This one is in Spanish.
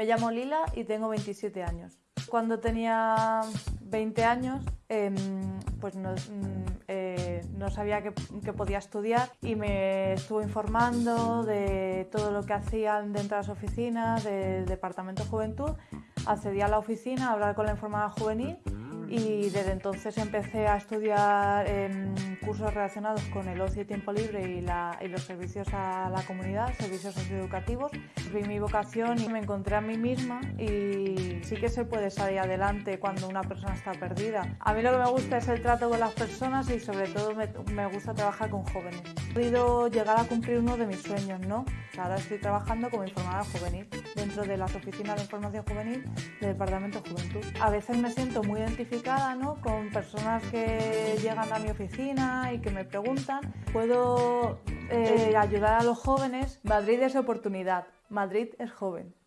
Me llamo Lila y tengo 27 años. Cuando tenía 20 años, em, pues no, mm, eh, sabía que, que, podía estudiar y me estuve informando de todo lo que hacían dentro de las oficinas del Departamento de Juventud. Accedí a la oficina a hablar con la informada juvenil y desde entonces empecé a estudiar em, cursos relacionados con el ocio y tiempo libre y, los servicios a la comunidad, servicios socioeducativos. Vi mi vocación y me encontré a mí misma y sí que se puede salir adelante cuando una persona está perdida. A mí lo que me gusta es el trato con las personas y sobre todo me, me gusta trabajar con jóvenes. He podido llegar a cumplir uno de mis sueños, ¿no? Ahora estoy trabajando como informada juvenil dentro de las oficinas de información juvenil del Departamento de Juventud. A veces me siento muy identificada ¿no? con personas que llegan a mi oficina y que me preguntan. Puedo eh, ayudar a los jóvenes. Madrid es oportunidad, Madrid es joven.